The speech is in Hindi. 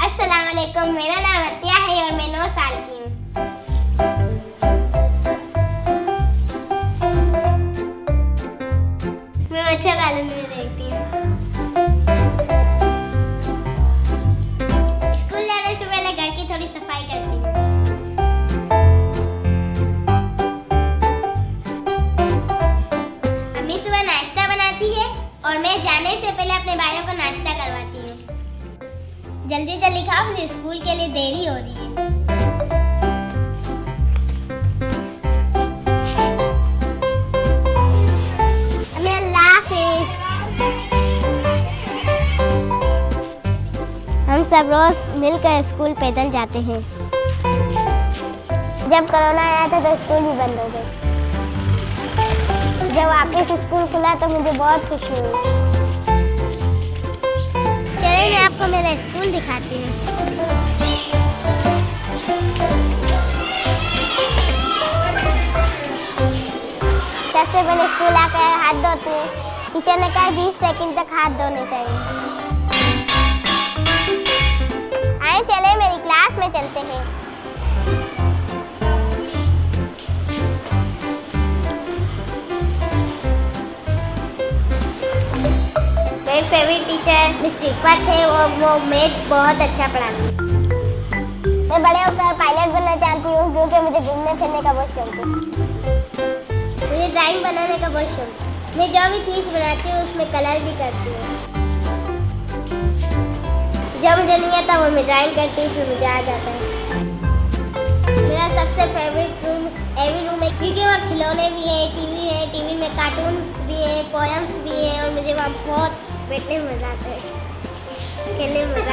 अस्सलाम वालेकुम मेरा नाम अतिया है और मैं नौ साल की हूँ। मैं मच्छर पालन में देखती हूँ। स्कूल जाने से पहले घर की थोड़ी सफ़ाई करती हूँ। अम्मी सुबह नाश्ता बनाती है और मैं जाने से पहले अपने भाइयों को नाश्ता करवाती हूँ। जल्दी जल्दी खाओ, मुझे स्कूल के लिए देरी हो रही है। हम सब रोज मिलकर स्कूल पैदल जाते हैं। जब कोरोना आया था तो स्कूल भी बंद हो गए। जब वापस स्कूल खुला तो मुझे बहुत खुशी हुई। चलिए मैं आपको मेरा स्कूल दिखाती हूँ। सबसे पहले स्कूल आकर हाथ धोती हैं। टीचर ने कहा बीस सेकंड तक हाथ धोने चाहिए। आए चले मेरी क्लास में चलते हैं। मेरी फेवरेट टीचर मिस रिफत थे, और वो मैथ बहुत अच्छा पढ़ाती मैं बड़े होकर पायलट बनना चाहती हूँ क्योंकि मुझे घूमने फिरने का बहुत शौक है। मुझे ड्राइंग बनाने का बहुत शौक है। मैं जो भी चीज़ बनाती हूँ, उसमें कलर भी करती हूँ। जब मुझे नहीं आता, वो मैं ड्राइंग करती हूँ, फिर मुझे आ जाता है। मेरा सबसे फेवरेट रूम एवी रूम है, क्योंकि वहाँ खिलौने भी हैं टीवी है टीवी में कार्टून्स भी हैं पोएम्स भी हैं, और मुझे वहाँ बहुत बैठने मज़ा आता है खेलने मज़ा